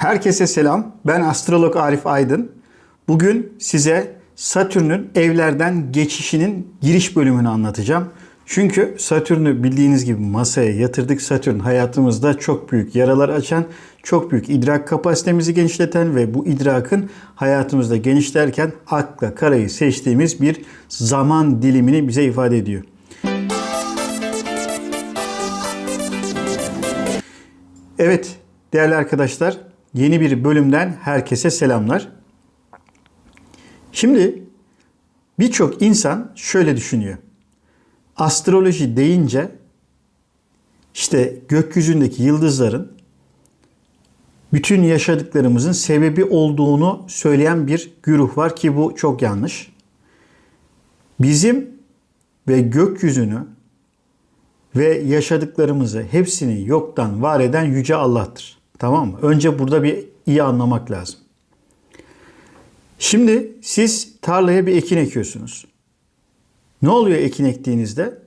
Herkese selam. Ben astrolog Arif Aydın. Bugün size Satürn'ün evlerden geçişinin giriş bölümünü anlatacağım. Çünkü Satürn'ü bildiğiniz gibi masaya yatırdık. Satürn hayatımızda çok büyük yaralar açan, çok büyük idrak kapasitemizi genişleten ve bu idrakın hayatımızda genişlerken akla karayı seçtiğimiz bir zaman dilimini bize ifade ediyor. Evet değerli arkadaşlar yeni bir bölümden herkese selamlar. Şimdi birçok insan şöyle düşünüyor. Astroloji deyince işte gökyüzündeki yıldızların bütün yaşadıklarımızın sebebi olduğunu söyleyen bir güruh var ki bu çok yanlış. Bizim ve gökyüzünü ve yaşadıklarımızı hepsini yoktan var eden yüce Allah'tır. Tamam mı? Önce burada bir iyi anlamak lazım. Şimdi siz tarlaya bir ekin ekiyorsunuz. Ne oluyor ekin ektiğinizde?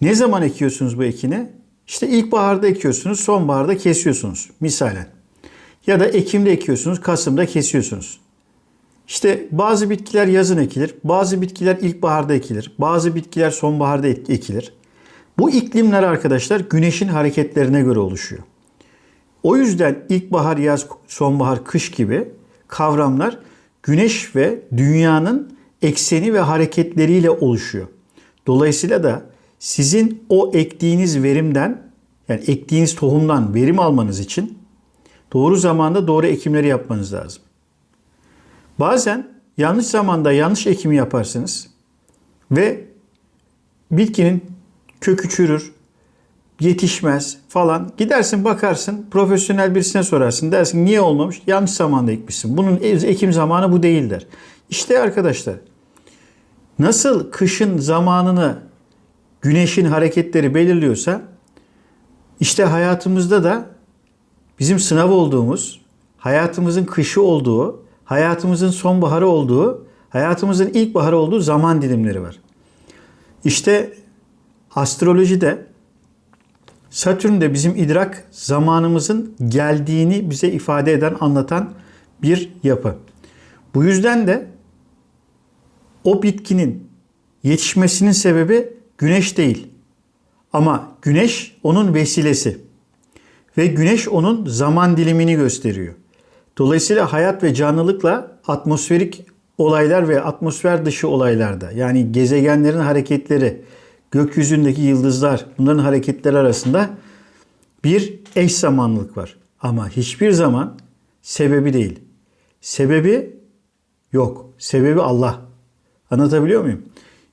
Ne zaman ekiyorsunuz bu ekini? İşte ilkbaharda ekiyorsunuz, sonbaharda kesiyorsunuz misalen. Ya da Ekim'de ekiyorsunuz, Kasım'da kesiyorsunuz. İşte bazı bitkiler yazın ekilir, bazı bitkiler ilkbaharda ekilir, bazı bitkiler sonbaharda ekilir. Bu iklimler arkadaşlar güneşin hareketlerine göre oluşuyor. O yüzden ilkbahar, yaz, sonbahar, kış gibi kavramlar güneş ve dünyanın ekseni ve hareketleriyle oluşuyor. Dolayısıyla da sizin o ektiğiniz verimden yani ektiğiniz tohumdan verim almanız için doğru zamanda doğru ekimleri yapmanız lazım. Bazen yanlış zamanda yanlış ekimi yaparsınız ve bitkinin kökü çürür, yetişmez falan. Gidersin bakarsın profesyonel birisine sorarsın. Dersin niye olmamış? Yanlış zamanda ekmişsin. Bunun ekim zamanı bu değil der. İşte arkadaşlar nasıl kışın zamanını güneşin hareketleri belirliyorsa işte hayatımızda da bizim sınav olduğumuz, hayatımızın kışı olduğu, hayatımızın sonbaharı olduğu, hayatımızın ilkbaharı olduğu zaman dilimleri var. İşte astrolojide Satürn de bizim idrak zamanımızın geldiğini bize ifade eden, anlatan bir yapı. Bu yüzden de o bitkinin yetişmesinin sebebi güneş değil. Ama güneş onun vesilesi. Ve güneş onun zaman dilimini gösteriyor. Dolayısıyla hayat ve canlılıkla atmosferik olaylar ve atmosfer dışı olaylarda yani gezegenlerin hareketleri, gökyüzündeki yıldızlar bunların hareketleri arasında bir eş zamanlılık var. Ama hiçbir zaman sebebi değil. Sebebi yok. Sebebi Allah. Anlatabiliyor muyum?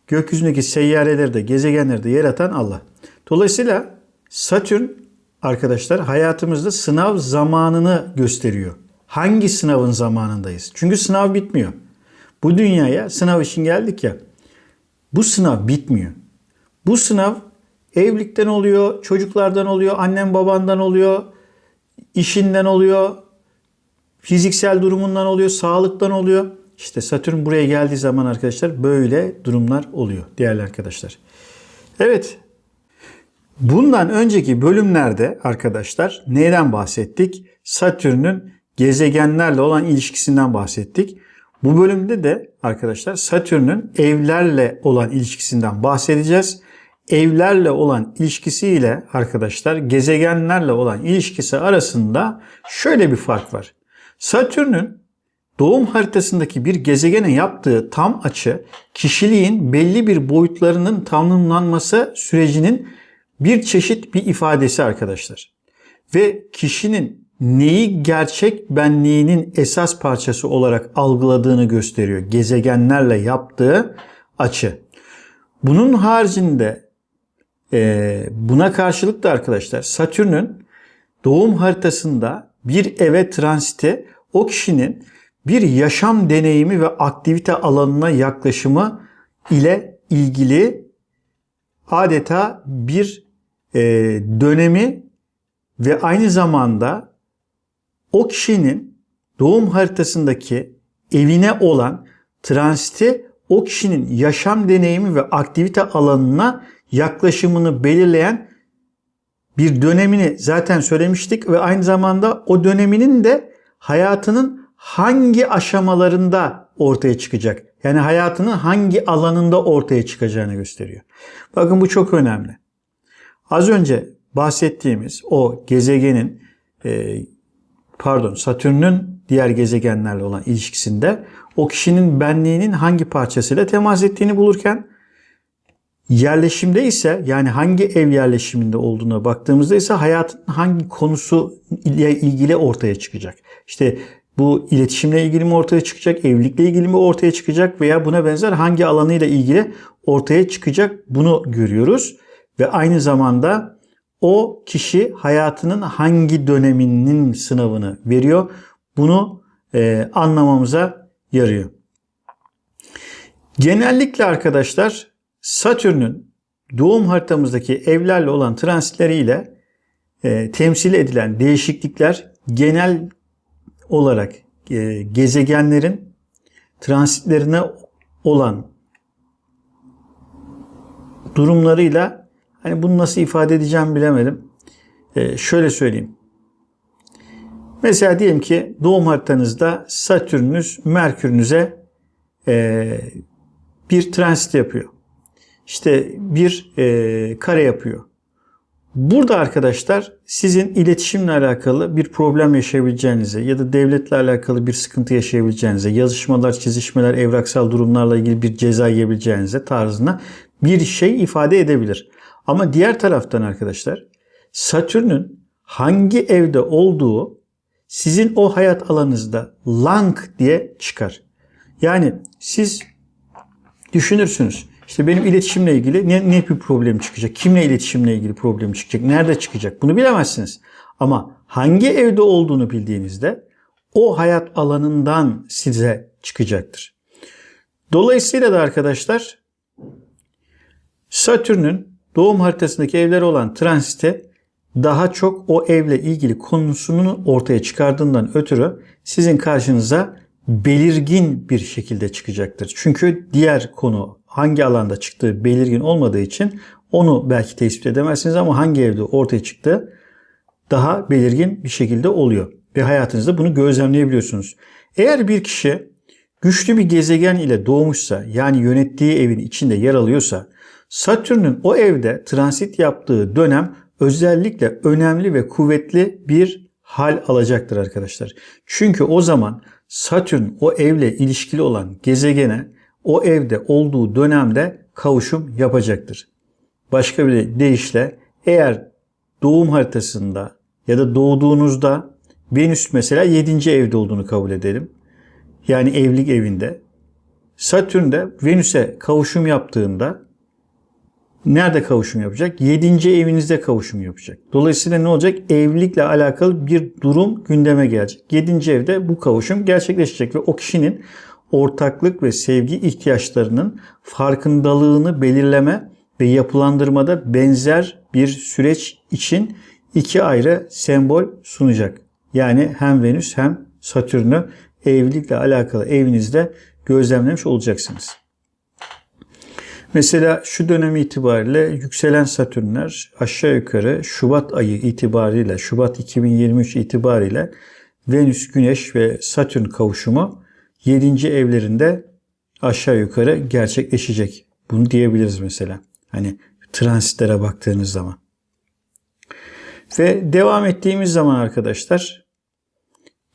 Gökyüzündeki seyyareleri de gezegenleri de yaratan Allah. Dolayısıyla Satürn arkadaşlar hayatımızda sınav zamanını gösteriyor. Hangi sınavın zamanındayız? Çünkü sınav bitmiyor. Bu dünyaya sınav için geldik ya. Bu sınav bitmiyor. Bu sınav evlilikten oluyor, çocuklardan oluyor, annen babandan oluyor, işinden oluyor, fiziksel durumundan oluyor, sağlıktan oluyor. İşte Satürn buraya geldiği zaman arkadaşlar böyle durumlar oluyor değerli arkadaşlar. Evet. Bundan önceki bölümlerde arkadaşlar neyden bahsettik? Satürn'ün gezegenlerle olan ilişkisinden bahsettik. Bu bölümde de arkadaşlar Satürn'ün evlerle olan ilişkisinden bahsedeceğiz evlerle olan ilişkisiyle arkadaşlar gezegenlerle olan ilişkisi arasında şöyle bir fark var. Satürn'ün doğum haritasındaki bir gezegene yaptığı tam açı kişiliğin belli bir boyutlarının tanımlanması sürecinin bir çeşit bir ifadesi arkadaşlar. Ve kişinin neyi gerçek benliğinin esas parçası olarak algıladığını gösteriyor. Gezegenlerle yaptığı açı. Bunun haricinde e, buna karşılık da arkadaşlar Satürn'ün doğum haritasında bir eve transiti o kişinin bir yaşam deneyimi ve aktivite alanına yaklaşımı ile ilgili adeta bir e, dönemi ve aynı zamanda o kişinin doğum haritasındaki evine olan transiti o kişinin yaşam deneyimi ve aktivite alanına yaklaşımını belirleyen bir dönemini zaten söylemiştik ve aynı zamanda o döneminin de hayatının hangi aşamalarında ortaya çıkacak. Yani hayatının hangi alanında ortaya çıkacağını gösteriyor. Bakın bu çok önemli. Az önce bahsettiğimiz o gezegenin e, pardon Satürn'ün diğer gezegenlerle olan ilişkisinde o kişinin benliğinin hangi parçasıyla temas ettiğini bulurken yerleşimde ise yani hangi ev yerleşiminde olduğuna baktığımızda ise hayatın hangi konusu ile ilgili ortaya çıkacak. İşte bu iletişimle ilgili mi ortaya çıkacak, evlilikle ilgili mi ortaya çıkacak veya buna benzer hangi alanıyla ilgili ortaya çıkacak bunu görüyoruz. Ve aynı zamanda o kişi hayatının hangi döneminin sınavını veriyor. Bunu e, anlamamıza yarıyor. Genellikle arkadaşlar Satürn'ün doğum haritamızdaki evlerle olan transitleriyle e, temsil edilen değişiklikler genel olarak e, gezegenlerin transitlerine olan durumlarıyla hani bunu nasıl ifade edeceğim bilemedim. E, şöyle söyleyeyim. Mesela diyelim ki doğum haritanızda Satürnünüz Merkürünüze e, bir transit yapıyor. İşte bir e, kare yapıyor. Burada arkadaşlar sizin iletişimle alakalı bir problem yaşayabileceğinize ya da devletle alakalı bir sıkıntı yaşayabileceğinize, yazışmalar, çizişmeler, evraksal durumlarla ilgili bir ceza yiyebileceğinize tarzına bir şey ifade edebilir. Ama diğer taraftan arkadaşlar Satürn'ün hangi evde olduğu sizin o hayat alanınızda lang diye çıkar. Yani siz düşünürsünüz. İşte benim iletişimle ilgili ne, ne bir problem çıkacak? Kimle iletişimle ilgili problem çıkacak? Nerede çıkacak? Bunu bilemezsiniz. Ama hangi evde olduğunu bildiğinizde o hayat alanından size çıkacaktır. Dolayısıyla da arkadaşlar Satürn'ün doğum haritasındaki evleri olan transite daha çok o evle ilgili konusunu ortaya çıkardığından ötürü sizin karşınıza belirgin bir şekilde çıkacaktır. Çünkü diğer konu hangi alanda çıktığı belirgin olmadığı için onu belki tespit edemezsiniz ama hangi evde ortaya çıktığı daha belirgin bir şekilde oluyor. Ve hayatınızda bunu gözlemleyebiliyorsunuz. Eğer bir kişi güçlü bir gezegen ile doğmuşsa yani yönettiği evin içinde yer alıyorsa Satürn'ün o evde transit yaptığı dönem özellikle önemli ve kuvvetli bir hal alacaktır arkadaşlar. Çünkü o zaman Satürn o evle ilişkili olan gezegene o evde olduğu dönemde kavuşum yapacaktır. Başka bir deyişle eğer doğum haritasında ya da doğduğunuzda Venüs mesela 7. evde olduğunu kabul edelim. Yani evlilik evinde. Satürn de Venüs'e kavuşum yaptığında nerede kavuşum yapacak? 7. evinizde kavuşum yapacak. Dolayısıyla ne olacak? Evlilikle alakalı bir durum gündeme gelecek. 7. evde bu kavuşum gerçekleşecek ve o kişinin ortaklık ve sevgi ihtiyaçlarının farkındalığını belirleme ve yapılandırmada benzer bir süreç için iki ayrı sembol sunacak. Yani hem Venüs hem Satürn'ü evlilikle alakalı evinizde gözlemlemiş olacaksınız. Mesela şu dönem itibariyle yükselen Satürnler aşağı yukarı Şubat ayı itibariyle, Şubat 2023 itibariyle Venüs, Güneş ve Satürn kavuşumu 7. evlerinde aşağı yukarı gerçekleşecek. Bunu diyebiliriz mesela. Hani transitlere baktığınız zaman. Ve devam ettiğimiz zaman arkadaşlar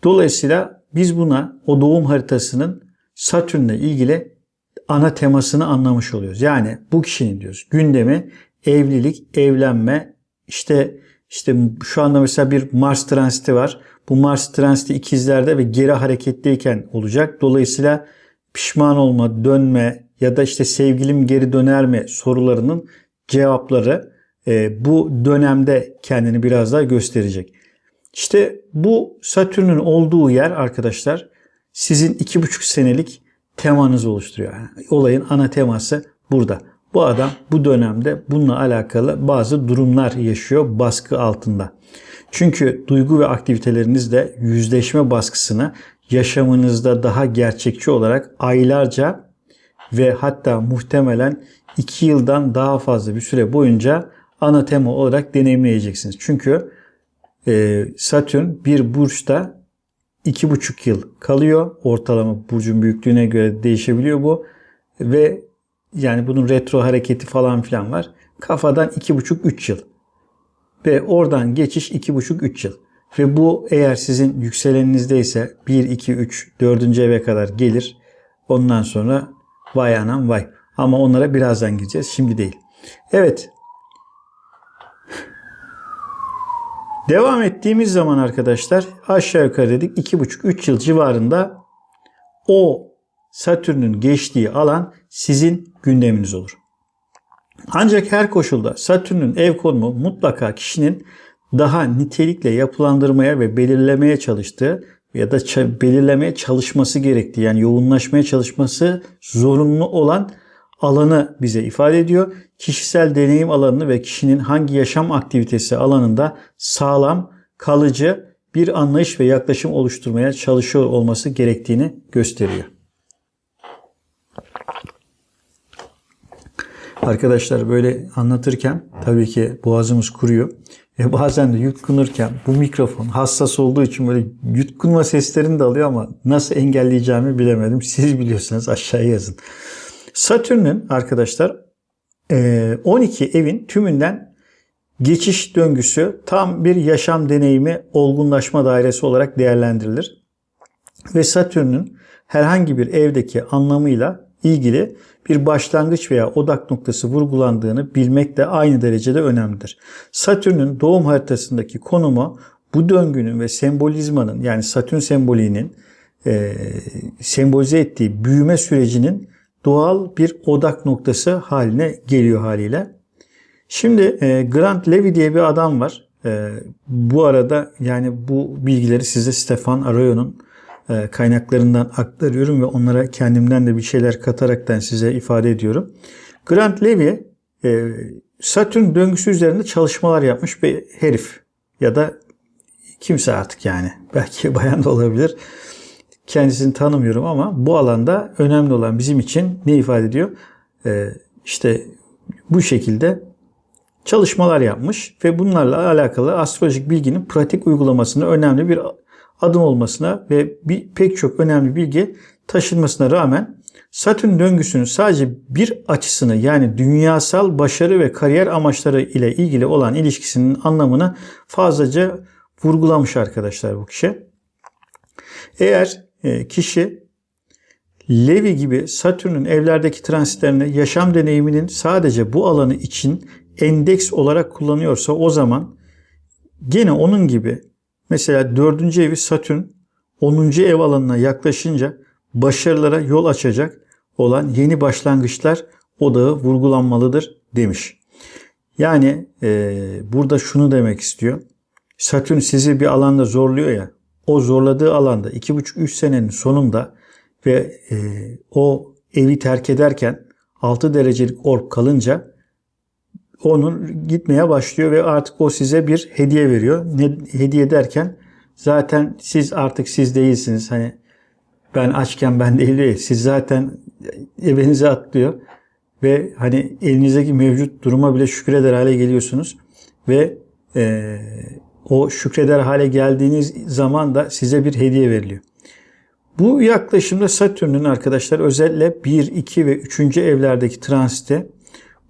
dolayısıyla biz buna o doğum haritasının Satürn'le ilgili ana temasını anlamış oluyoruz. Yani bu kişinin diyoruz gündemi evlilik, evlenme, işte işte şu anda mesela bir Mars transiti var. Bu Mars transiti ikizlerde ve geri hareketteyken olacak. Dolayısıyla pişman olma, dönme ya da işte sevgilim geri döner mi sorularının cevapları e, bu dönemde kendini biraz daha gösterecek. İşte bu Satürn'ün olduğu yer arkadaşlar sizin iki buçuk senelik temanızı oluşturuyor. Yani olayın ana teması burada. Bu adam bu dönemde bununla alakalı bazı durumlar yaşıyor baskı altında. Çünkü duygu ve aktivitelerinizde yüzleşme baskısını yaşamınızda daha gerçekçi olarak aylarca ve hatta muhtemelen 2 yıldan daha fazla bir süre boyunca ana tema olarak deneyimleyeceksiniz. Çünkü e, Satürn bir burçta iki buçuk yıl kalıyor. Ortalama burcun büyüklüğüne göre değişebiliyor bu. Ve yani bunun retro hareketi falan filan var. Kafadan iki buçuk üç yıl. Ve oradan geçiş iki buçuk üç yıl. Ve bu eğer sizin yükselenizdeyse 1, 2, 3, 4. eve kadar gelir. Ondan sonra vay anam vay. Ama onlara birazdan gireceğiz. Şimdi değil. Evet. Devam ettiğimiz zaman arkadaşlar aşağı yukarı dedik 2,5-3 yıl civarında o Satürn'ün geçtiği alan sizin gündeminiz olur. Ancak her koşulda Satürn'ün ev konumu mutlaka kişinin daha nitelikle yapılandırmaya ve belirlemeye çalıştığı ya da belirlemeye çalışması gerektiği yani yoğunlaşmaya çalışması zorunlu olan alanı bize ifade ediyor. Kişisel deneyim alanını ve kişinin hangi yaşam aktivitesi alanında sağlam, kalıcı bir anlayış ve yaklaşım oluşturmaya çalışıyor olması gerektiğini gösteriyor. Arkadaşlar böyle anlatırken tabii ki boğazımız kuruyor. Ve bazen de yutkunurken bu mikrofon hassas olduğu için böyle yutkunma seslerini de alıyor ama nasıl engelleyeceğimi bilemedim. Siz biliyorsanız aşağıya yazın. Satürn'ün arkadaşlar 12 e, evin tümünden geçiş döngüsü tam bir yaşam deneyimi olgunlaşma dairesi olarak değerlendirilir. Ve Satürn'ün herhangi bir evdeki anlamıyla ilgili bir başlangıç veya odak noktası vurgulandığını bilmek de aynı derecede önemlidir. Satürn'ün doğum haritasındaki konumu bu döngünün ve sembolizmanın yani Satürn sembolinin e, sembolize ettiği büyüme sürecinin doğal bir odak noktası haline geliyor haliyle. Şimdi e, Grant Levy diye bir adam var. E, bu arada yani bu bilgileri size Stefan Arroyo'nun kaynaklarından aktarıyorum ve onlara kendimden de bir şeyler kataraktan size ifade ediyorum. Grant Levy e, Satürn döngüsü üzerinde çalışmalar yapmış bir herif ya da kimse artık yani belki bayan da olabilir. Kendisini tanımıyorum ama bu alanda önemli olan bizim için ne ifade ediyor? E, işte bu şekilde çalışmalar yapmış ve bunlarla alakalı astrolojik bilginin pratik uygulamasını önemli bir adım olmasına ve bir, pek çok önemli bilgi taşınmasına rağmen Satürn döngüsünün sadece bir açısını yani dünyasal başarı ve kariyer amaçları ile ilgili olan ilişkisinin anlamını fazlaca vurgulamış arkadaşlar bu kişi. Eğer e, kişi Levi gibi Satürn'ün evlerdeki transitlerini yaşam deneyiminin sadece bu alanı için endeks olarak kullanıyorsa o zaman gene onun gibi Mesela dördüncü evi Satürn 10. ev alanına yaklaşınca başarılara yol açacak olan yeni başlangıçlar odağı vurgulanmalıdır demiş. Yani e, burada şunu demek istiyor. Satürn sizi bir alanda zorluyor ya. O zorladığı alanda 2,5-3 senenin sonunda ve e, o evi terk ederken 6 derecelik orb kalınca onun gitmeye başlıyor ve artık o size bir hediye veriyor. Ne hediye derken zaten siz artık siz değilsiniz. Hani ben açken ben değil. Siz zaten evinize atlıyor ve hani elinizdeki mevcut duruma bile şükreder hale geliyorsunuz ve e, o şükreder hale geldiğiniz zaman da size bir hediye veriliyor. Bu yaklaşımda Satürn'ün arkadaşlar özellikle 1, 2 ve 3. evlerdeki transite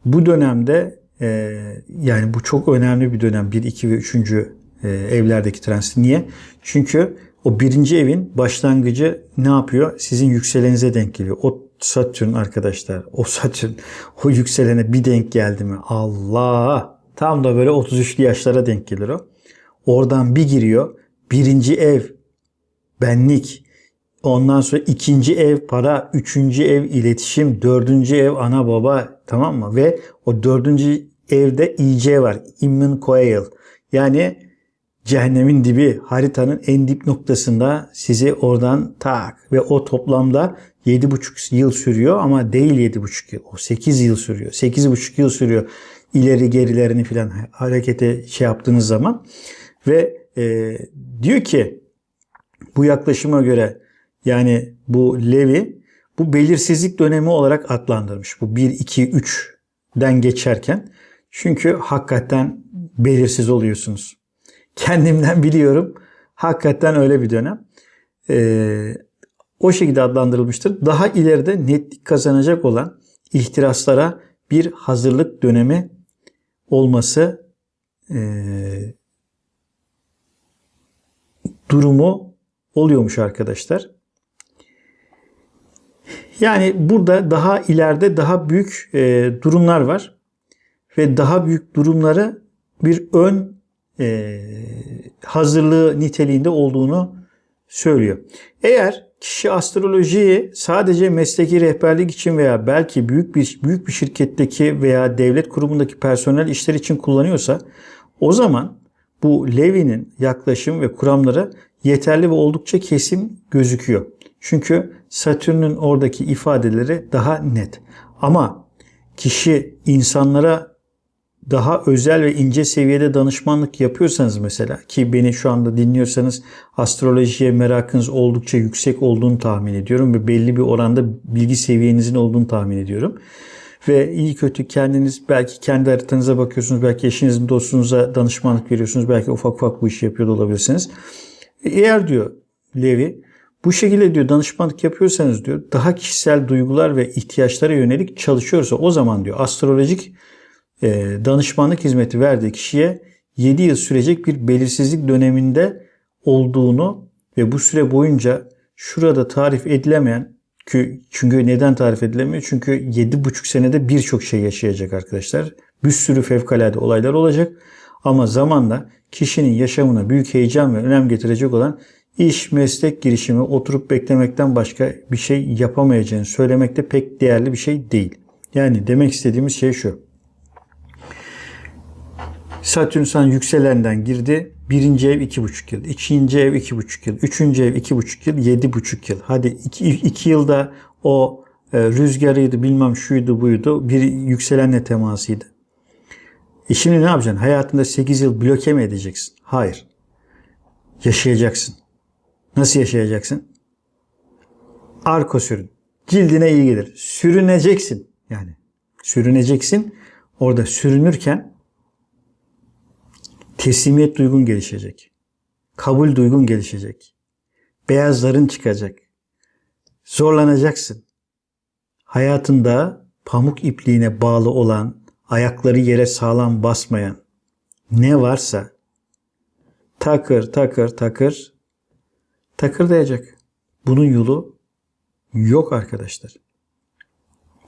bu dönemde ee, yani bu çok önemli bir dönem. 1, 2 ve 3. E, evlerdeki transit. Niye? Çünkü o birinci evin başlangıcı ne yapıyor? Sizin yükselenize denk geliyor. O Satürn arkadaşlar. O Satürn o yükselene bir denk geldi mi? Allah! Tam da böyle 33'lü yaşlara denk gelir o. Oradan bir giriyor. Birinci ev benlik. Ondan sonra ikinci ev para, üçüncü ev iletişim, dördüncü ev ana baba tamam mı? Ve o dördüncü evde IC var. Immun Coil. Yani cehennemin dibi haritanın en dip noktasında sizi oradan tak ve o toplamda 7,5 yıl sürüyor ama değil 7,5 yıl. O 8 yıl sürüyor. 8,5 yıl sürüyor ileri gerilerini filan harekete şey yaptığınız zaman ve e, diyor ki bu yaklaşıma göre yani bu Levi bu belirsizlik dönemi olarak adlandırmış. Bu 1, 2, 3'den geçerken. Çünkü hakikaten belirsiz oluyorsunuz. Kendimden biliyorum. Hakikaten öyle bir dönem. Ee, o şekilde adlandırılmıştır. Daha ileride netlik kazanacak olan ihtiraslara bir hazırlık dönemi olması e, durumu oluyormuş arkadaşlar. Yani burada daha ileride daha büyük e, durumlar var ve daha büyük durumları bir ön e, hazırlığı niteliğinde olduğunu söylüyor. Eğer kişi astrolojiyi sadece mesleki rehberlik için veya belki büyük bir büyük bir şirketteki veya devlet kurumundaki personel işler için kullanıyorsa o zaman bu Levi'nin yaklaşım ve kuramları yeterli ve oldukça kesim gözüküyor. Çünkü Satürn'ün oradaki ifadeleri daha net. Ama kişi insanlara daha özel ve ince seviyede danışmanlık yapıyorsanız mesela ki beni şu anda dinliyorsanız astrolojiye merakınız oldukça yüksek olduğunu tahmin ediyorum ve belli bir oranda bilgi seviyenizin olduğunu tahmin ediyorum. Ve iyi kötü kendiniz belki kendi haritanıza bakıyorsunuz, belki eşinizin dostunuza danışmanlık veriyorsunuz, belki ufak ufak bu işi yapıyor olabilirsiniz. Eğer diyor Levi bu şekilde diyor danışmanlık yapıyorsanız diyor daha kişisel duygular ve ihtiyaçlara yönelik çalışıyorsa o zaman diyor astrolojik e, danışmanlık hizmeti verdiği kişiye 7 yıl sürecek bir belirsizlik döneminde olduğunu ve bu süre boyunca şurada tarif edilemeyen çünkü neden tarif edilemiyor? Çünkü 7,5 senede birçok şey yaşayacak arkadaşlar. Bir sürü fevkalade olaylar olacak. Ama zamanla kişinin yaşamına büyük heyecan ve önem getirecek olan iş, meslek girişimi oturup beklemekten başka bir şey yapamayacağını söylemek de pek değerli bir şey değil. Yani demek istediğimiz şey şu. Satürn sana yükselenden girdi. Birinci ev iki buçuk yıl. ikinci ev iki buçuk yıl. Üçüncü ev iki buçuk yıl. Yedi buçuk yıl. Hadi iki, iki yılda o e, rüzgarıydı bilmem şuydu buydu. Bir yükselenle temasıydı. E şimdi ne yapacaksın? Hayatında 8 yıl bloke mi edeceksin? Hayır. Yaşayacaksın. Nasıl yaşayacaksın? Arko sürün. Cildine iyi gelir. Sürüneceksin. Yani sürüneceksin. Orada sürünürken teslimiyet duygun gelişecek. Kabul duygun gelişecek. Beyazların çıkacak. Zorlanacaksın. Hayatında pamuk ipliğine bağlı olan, ayakları yere sağlam basmayan ne varsa takır takır takır takırdayacak. Bunun yolu yok arkadaşlar.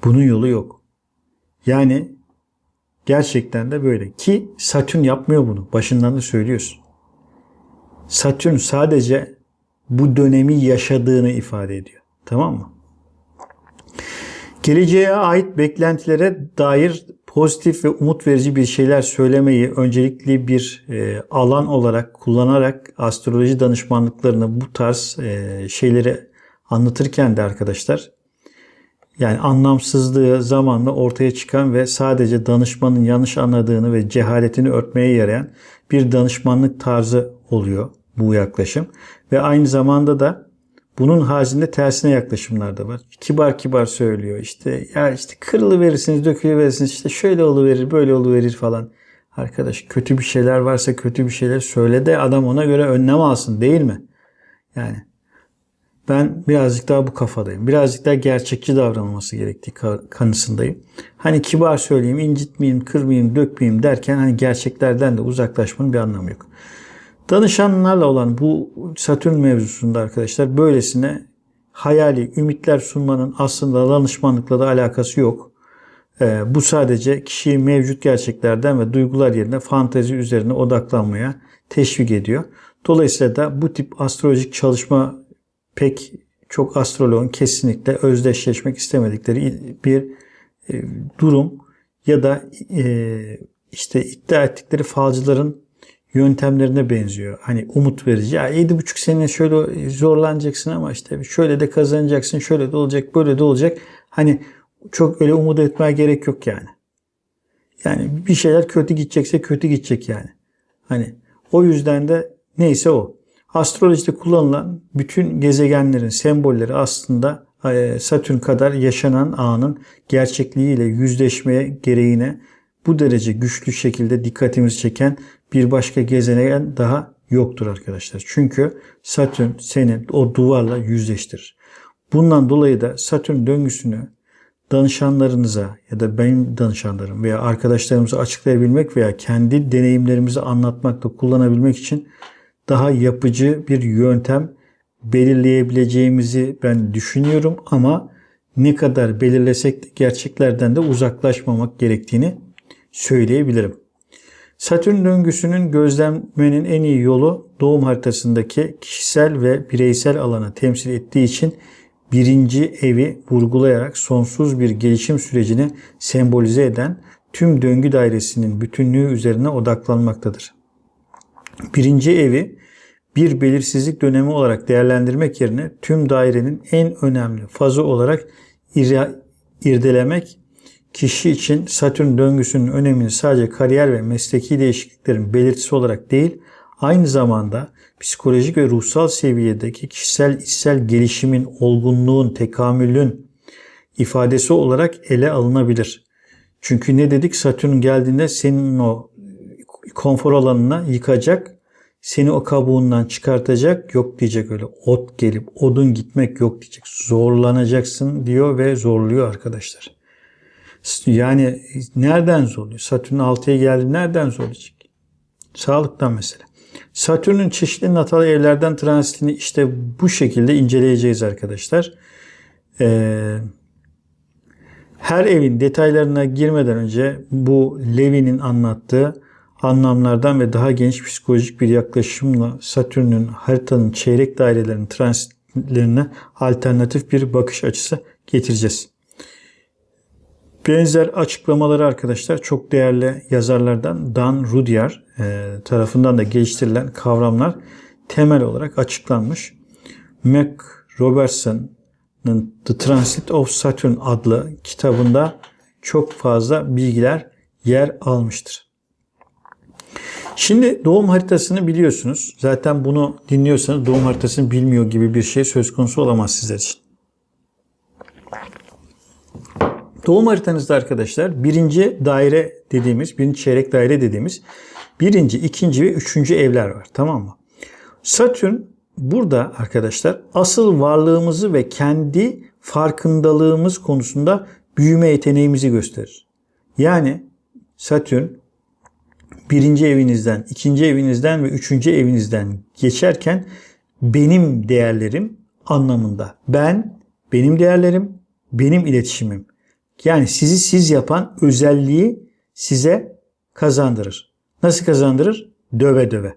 Bunun yolu yok. Yani Gerçekten de böyle. Ki Satürn yapmıyor bunu. Başından da söylüyorsun. Satürn sadece bu dönemi yaşadığını ifade ediyor. Tamam mı? Geleceğe ait beklentilere dair pozitif ve umut verici bir şeyler söylemeyi öncelikli bir e, alan olarak kullanarak astroloji danışmanlıklarını bu tarz e, şeyleri anlatırken de arkadaşlar yani anlamsızlığı zamanla ortaya çıkan ve sadece danışmanın yanlış anladığını ve cehaletini örtmeye yarayan bir danışmanlık tarzı oluyor bu yaklaşım. Ve aynı zamanda da bunun haricinde tersine yaklaşımlar da var. Kibar kibar söylüyor. İşte ya işte kırılı verirsiniz, dökülü verirsiniz. İşte şöyle olu verir, böyle olu verir falan. Arkadaş kötü bir şeyler varsa kötü bir şeyler söyle de adam ona göre önlem alsın değil mi? Yani ben birazcık daha bu kafadayım. Birazcık daha gerçekçi davranılması gerektiği kanısındayım. Hani kibar söyleyeyim, incitmeyeyim, kırmayayım, dökmeyeyim derken hani gerçeklerden de uzaklaşmanın bir anlamı yok. Danışanlarla olan bu Satürn mevzusunda arkadaşlar böylesine hayali ümitler sunmanın aslında danışmanlıkla da alakası yok. Ee, bu sadece kişiyi mevcut gerçeklerden ve duygular yerine fantezi üzerine odaklanmaya teşvik ediyor. Dolayısıyla da bu tip astrolojik çalışma pek çok astroloğun kesinlikle özdeşleşmek istemedikleri bir e, durum ya da e, işte iddia ettikleri falcıların yöntemlerine benziyor. Hani umut verici. Ya 7,5 sene şöyle zorlanacaksın ama işte şöyle de kazanacaksın, şöyle de olacak, böyle de olacak. Hani çok öyle umut etmeye gerek yok yani. Yani bir şeyler kötü gidecekse kötü gidecek yani. Hani o yüzden de neyse o. Astrolojide kullanılan bütün gezegenlerin sembolleri aslında e, Satürn kadar yaşanan anın gerçekliğiyle yüzleşmeye gereğine bu derece güçlü şekilde dikkatimizi çeken bir başka gezegen daha yoktur arkadaşlar. Çünkü Satürn seni o duvarla yüzleştirir. Bundan dolayı da Satürn döngüsünü danışanlarınıza ya da benim danışanlarım veya arkadaşlarımıza açıklayabilmek veya kendi deneyimlerimizi anlatmakta kullanabilmek için daha yapıcı bir yöntem belirleyebileceğimizi ben düşünüyorum ama ne kadar belirlesek de gerçeklerden de uzaklaşmamak gerektiğini söyleyebilirim. Satürn döngüsünün gözlemlemenin en iyi yolu doğum haritasındaki kişisel ve bireysel alanı temsil ettiği için birinci evi vurgulayarak sonsuz bir gelişim sürecini sembolize eden tüm döngü dairesinin bütünlüğü üzerine odaklanmaktadır. Birinci evi bir belirsizlik dönemi olarak değerlendirmek yerine tüm dairenin en önemli fazı olarak irdelemek kişi için Satürn döngüsünün önemini sadece kariyer ve mesleki değişikliklerin belirtisi olarak değil, aynı zamanda psikolojik ve ruhsal seviyedeki kişisel içsel gelişimin, olgunluğun, tekamülün ifadesi olarak ele alınabilir. Çünkü ne dedik? Satürn geldiğinde senin o konfor alanına yıkacak, seni o kabuğundan çıkartacak, yok diyecek öyle. Ot gelip odun gitmek yok diyecek. Zorlanacaksın diyor ve zorluyor arkadaşlar. Yani nereden zorluyor? Satürn 6'ya geldi nereden zorlayacak? Sağlıktan mesela. Satürn'ün çeşitli natal evlerden transitini işte bu şekilde inceleyeceğiz arkadaşlar. Ee, her evin detaylarına girmeden önce bu Levi'nin anlattığı anlamlardan ve daha geniş psikolojik bir yaklaşımla Satürn'ün haritanın çeyrek dairelerinin transitlerine alternatif bir bakış açısı getireceğiz. Benzer açıklamaları arkadaşlar çok değerli yazarlardan Dan Rudyard e, tarafından da geliştirilen kavramlar temel olarak açıklanmış. Mac Robertson'ın The Transit of Saturn adlı kitabında çok fazla bilgiler yer almıştır. Şimdi doğum haritasını biliyorsunuz. Zaten bunu dinliyorsanız doğum haritasını bilmiyor gibi bir şey söz konusu olamaz sizler için. Doğum haritanızda arkadaşlar birinci daire dediğimiz, birinci çeyrek daire dediğimiz birinci, ikinci ve üçüncü evler var. Tamam mı? Satürn burada arkadaşlar asıl varlığımızı ve kendi farkındalığımız konusunda büyüme yeteneğimizi gösterir. Yani Satürn birinci evinizden, ikinci evinizden ve üçüncü evinizden geçerken benim değerlerim anlamında. Ben, benim değerlerim, benim iletişimim. Yani sizi siz yapan özelliği size kazandırır. Nasıl kazandırır? Döve döve.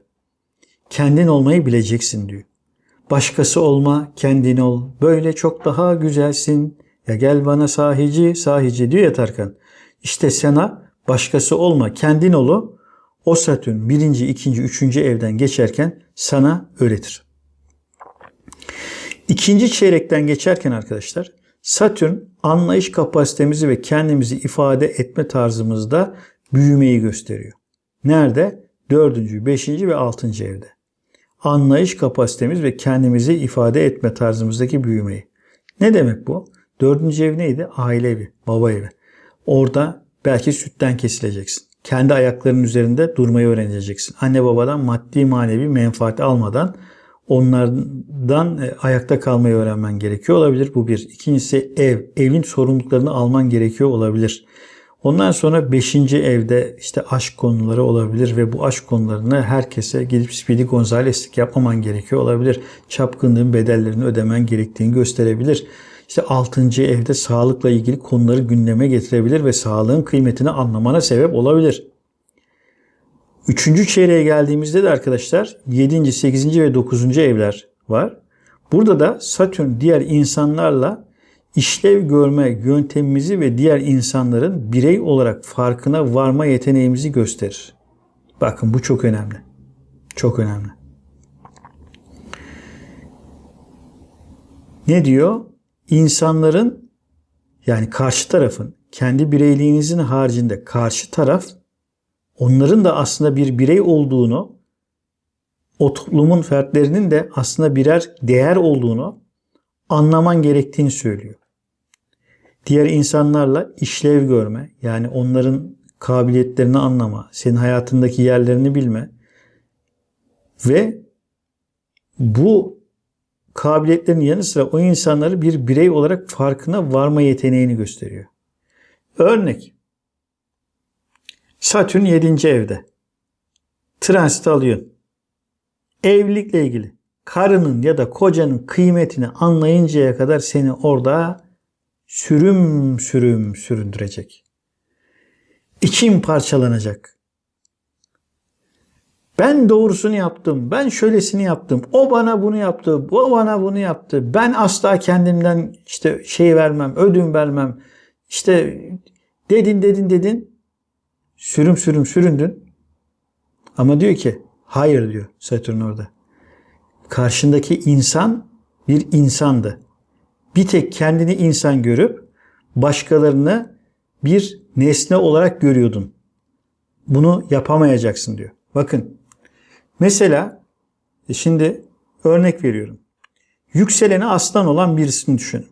Kendin olmayı bileceksin diyor. Başkası olma, kendin ol. Böyle çok daha güzelsin. Ya gel bana sahici, sahici diyor ya Tarkan. İşte sana başkası olma, kendin olu. O Satürn birinci, ikinci, üçüncü evden geçerken sana öğretir. İkinci çeyrekten geçerken arkadaşlar Satürn anlayış kapasitemizi ve kendimizi ifade etme tarzımızda büyümeyi gösteriyor. Nerede? Dördüncü, beşinci ve altıncı evde. Anlayış kapasitemiz ve kendimizi ifade etme tarzımızdaki büyümeyi. Ne demek bu? Dördüncü ev neydi? Aile evi, baba evi. Orada belki sütten kesileceksin. Kendi ayaklarının üzerinde durmayı öğreneceksin. Anne babadan maddi manevi menfaat almadan onlardan e, ayakta kalmayı öğrenmen gerekiyor olabilir. Bu bir. İkincisi ev. Evin sorumluluklarını alman gerekiyor olabilir. Ondan sonra beşinci evde işte aşk konuları olabilir ve bu aşk konularını herkese gidip Speedy Gonzales'lik yapmaman gerekiyor olabilir. Çapkınlığın bedellerini ödemen gerektiğini gösterebilir. İşte altıncı evde sağlıkla ilgili konuları gündeme getirebilir ve sağlığın kıymetini anlamana sebep olabilir. Üçüncü çeyreğe geldiğimizde de arkadaşlar 7. 8. ve 9. evler var. Burada da Satürn diğer insanlarla işlev görme yöntemimizi ve diğer insanların birey olarak farkına varma yeteneğimizi gösterir. Bakın bu çok önemli. Çok önemli. Ne diyor? İnsanların yani karşı tarafın kendi bireyliğinizin haricinde karşı taraf onların da aslında bir birey olduğunu, o toplumun fertlerinin de aslında birer değer olduğunu anlaman gerektiğini söylüyor. Diğer insanlarla işlev görme, yani onların kabiliyetlerini anlama, senin hayatındaki yerlerini bilme ve bu kabiliyetlerin yanı sıra o insanları bir birey olarak farkına varma yeteneğini gösteriyor. Örnek. Satürn 7. evde. Transit alıyorsun. Evlilikle ilgili karının ya da kocanın kıymetini anlayıncaya kadar seni orada sürüm sürüm süründürecek. İçin parçalanacak. Ben doğrusunu yaptım. Ben şöylesini yaptım. O bana bunu yaptı. O bana bunu yaptı. Ben asla kendimden işte şey vermem, ödün vermem. İşte dedin dedin dedin. Sürüm sürüm süründün. Ama diyor ki hayır diyor Satürn orada. Karşındaki insan bir insandı. Bir tek kendini insan görüp başkalarını bir nesne olarak görüyordun. Bunu yapamayacaksın diyor. Bakın mesela e, şimdi örnek veriyorum. Yükseleni aslan olan birisini düşünün.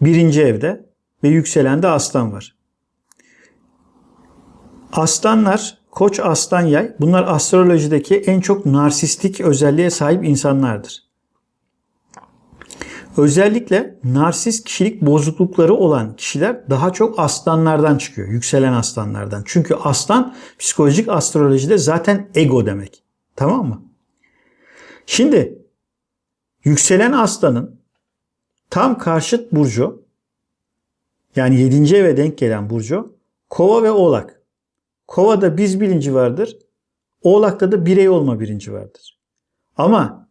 Birinci evde ve yükselende aslan var. Aslanlar, koç aslan yay bunlar astrolojideki en çok narsistik özelliğe sahip insanlardır. Özellikle narsist kişilik bozuklukları olan kişiler daha çok aslanlardan çıkıyor. Yükselen aslanlardan. Çünkü aslan psikolojik astrolojide zaten ego demek. Tamam mı? Şimdi yükselen aslanın tam karşıt burcu yani 7. eve denk gelen burcu kova ve oğlak. Kovada biz bilinci vardır. Oğlakta da birey olma bilinci vardır. Ama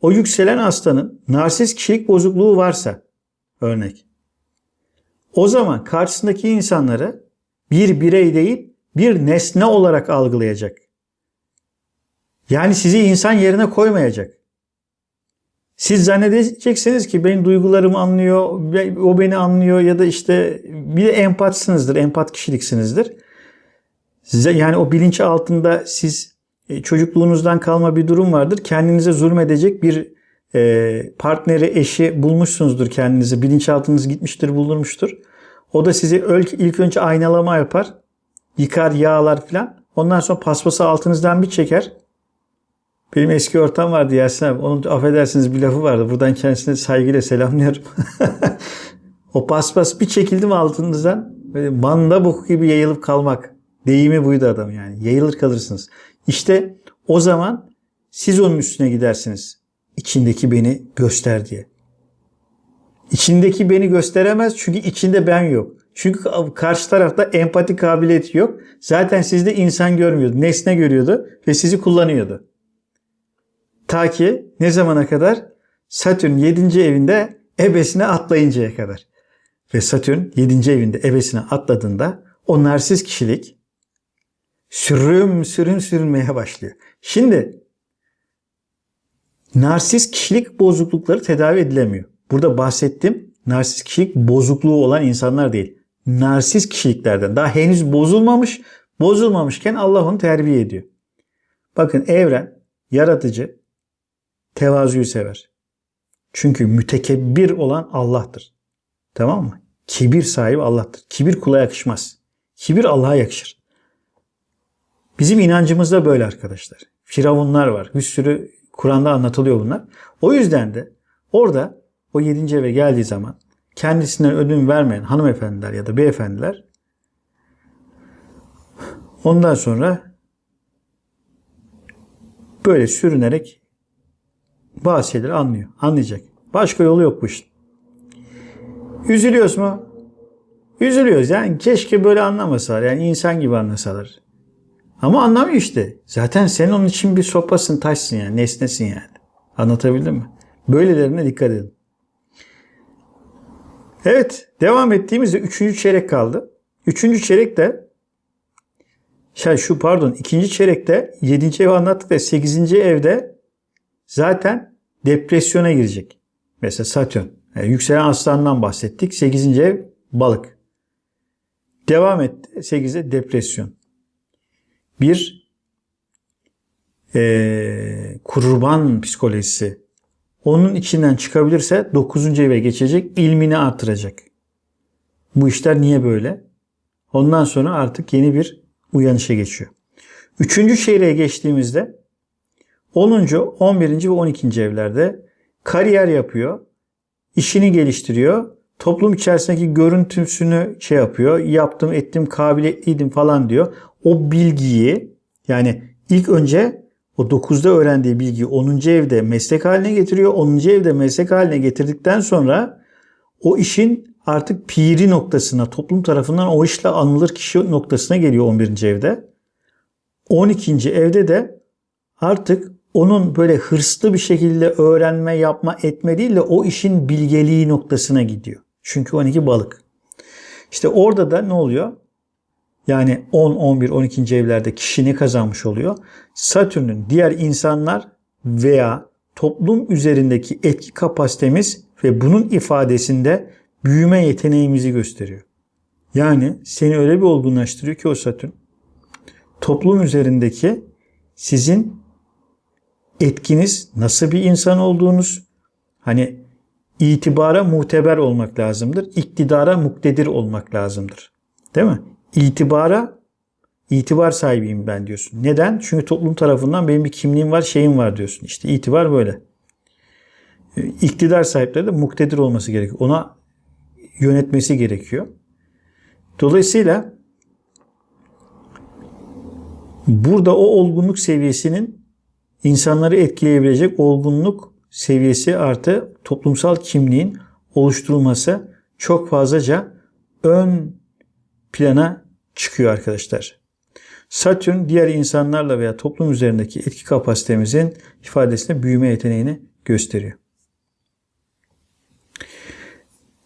o yükselen aslanın narsist kişilik bozukluğu varsa örnek. O zaman karşısındaki insanları bir birey değil bir nesne olarak algılayacak. Yani sizi insan yerine koymayacak. Siz zannedeceksiniz ki benim duygularımı anlıyor, o beni anlıyor ya da işte bir de empatsınızdır, empat kişiliksinizdir. Size yani o bilinç altında siz e, çocukluğunuzdan kalma bir durum vardır. Kendinize zulmedecek bir e, partneri, eşi bulmuşsunuzdur kendinize. Bilinçaltınız gitmiştir, bulunmuştur. O da sizi ilk önce aynalama yapar. Yıkar, yağlar filan. Ondan sonra paspası altınızdan bir çeker. Benim eski ortam vardı Yasin abi. Onun affedersiniz bir lafı vardı. Buradan kendisine saygıyla selamlıyorum. o paspas bir çekildi mi altınızdan böyle manda boku gibi yayılıp kalmak. Deyimi buydu adam yani. Yayılır kalırsınız. İşte o zaman siz onun üstüne gidersiniz. İçindeki beni göster diye. İçindeki beni gösteremez çünkü içinde ben yok. Çünkü karşı tarafta empati kabiliyeti yok. Zaten sizde insan görmüyordu. Nesne görüyordu ve sizi kullanıyordu. Ta ki ne zamana kadar? Satürn 7. evinde ebesine atlayıncaya kadar. Ve Satürn 7. evinde ebesine atladığında o narsiz kişilik sürüm sürüm sürünmeye başlıyor. Şimdi narsist kişilik bozuklukları tedavi edilemiyor. Burada bahsettim narsist kişilik bozukluğu olan insanlar değil. Narsist kişiliklerden daha henüz bozulmamış, bozulmamışken Allah onu terbiye ediyor. Bakın evren, yaratıcı, tevazuyu sever. Çünkü mütekebbir olan Allah'tır. Tamam mı? Kibir sahibi Allah'tır. Kibir kula yakışmaz. Kibir Allah'a yakışır. Bizim inancımızda böyle arkadaşlar. Firavunlar var. Bir sürü Kur'an'da anlatılıyor bunlar. O yüzden de orada o yedinci eve geldiği zaman kendisinden ödün vermeyen hanımefendiler ya da beyefendiler ondan sonra böyle sürünerek bazı şeyleri anlıyor. Anlayacak. Başka yolu yok bu işin. Üzülüyoruz mu? Üzülüyoruz. Yani keşke böyle anlamasalar. Yani insan gibi anlasalar. Ama anlamıyor işte. Zaten sen onun için bir sopasın, taşsın yani. Nesnesin yani. Anlatabildim mi? Böylelerine dikkat edin. Evet. Devam ettiğimizde üçüncü çeyrek kaldı. Üçüncü çeyrek de şey şu pardon ikinci çeyrekte yedinci ev anlattık da sekizinci evde zaten depresyona girecek. Mesela Satürn. Yani yükselen aslandan bahsettik. Sekizinci ev balık. Devam etti. 8'e depresyon bir e, kurban psikolojisi onun içinden çıkabilirse 9. eve geçecek, ilmini artıracak. Bu işler niye böyle? Ondan sonra artık yeni bir uyanışa geçiyor. Üçüncü çeyreğe geçtiğimizde 10. 11. ve 12. evlerde kariyer yapıyor, işini geliştiriyor, toplum içerisindeki görüntüsünü şey yapıyor, yaptım, ettim, kabiliyetliydim falan diyor. O bilgiyi yani ilk önce o 9'da öğrendiği bilgiyi 10. evde meslek haline getiriyor. 10. evde meslek haline getirdikten sonra o işin artık piri noktasına, toplum tarafından o işle anılır kişi noktasına geliyor 11. evde. 12. evde de artık onun böyle hırslı bir şekilde öğrenme, yapma, etme değil de o işin bilgeliği noktasına gidiyor. Çünkü 12 balık. İşte orada da ne oluyor? Yani 10, 11, 12. evlerde kişi ne kazanmış oluyor? Satürn'ün diğer insanlar veya toplum üzerindeki etki kapasitemiz ve bunun ifadesinde büyüme yeteneğimizi gösteriyor. Yani seni öyle bir olgunlaştırıyor ki o Satürn toplum üzerindeki sizin etkiniz, nasıl bir insan olduğunuz, hani itibara muteber olmak lazımdır. İktidara muktedir olmak lazımdır. Değil mi? İtibara itibar sahibiyim ben diyorsun. Neden? Çünkü toplum tarafından benim bir kimliğim var, şeyim var diyorsun. İşte itibar böyle. İktidar sahipleri de muktedir olması gerekiyor. Ona yönetmesi gerekiyor. Dolayısıyla burada o olgunluk seviyesinin insanları etkileyebilecek olgunluk seviyesi artı toplumsal kimliğin oluşturulması çok fazlaca ön plana çıkıyor arkadaşlar. Satürn diğer insanlarla veya toplum üzerindeki etki kapasitemizin ifadesinde büyüme yeteneğini gösteriyor.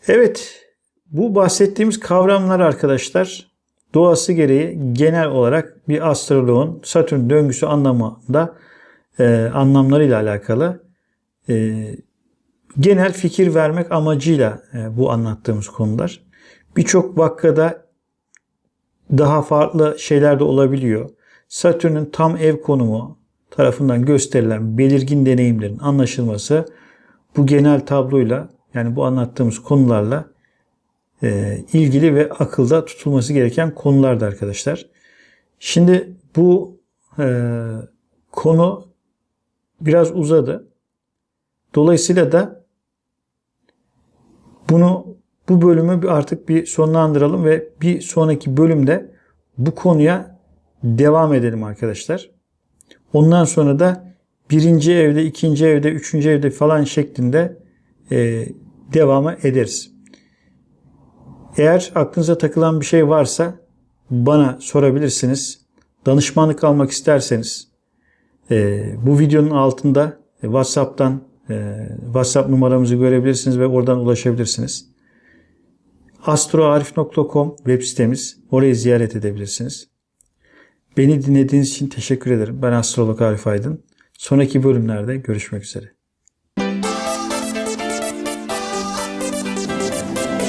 Evet, bu bahsettiğimiz kavramlar arkadaşlar doğası gereği genel olarak bir astroloğun Satürn döngüsü anlamında e, anlamlarıyla alakalı e, genel fikir vermek amacıyla e, bu anlattığımız konular. Birçok vakada daha farklı şeyler de olabiliyor. Satürn'ün tam ev konumu tarafından gösterilen belirgin deneyimlerin anlaşılması bu genel tabloyla yani bu anlattığımız konularla e, ilgili ve akılda tutulması gereken konulardı arkadaşlar. Şimdi bu e, konu biraz uzadı. Dolayısıyla da bunu bu bölümü artık bir sonlandıralım ve bir sonraki bölümde bu konuya devam edelim arkadaşlar. Ondan sonra da birinci evde, ikinci evde, üçüncü evde falan şeklinde e, ederiz. Eğer aklınıza takılan bir şey varsa bana sorabilirsiniz. Danışmanlık almak isterseniz e, bu videonun altında e, WhatsApp'tan e, WhatsApp numaramızı görebilirsiniz ve oradan ulaşabilirsiniz. astroarif.com web sitemiz. Orayı ziyaret edebilirsiniz. Beni dinlediğiniz için teşekkür ederim. Ben astrolog Arif Aydın. Sonraki bölümlerde görüşmek üzere.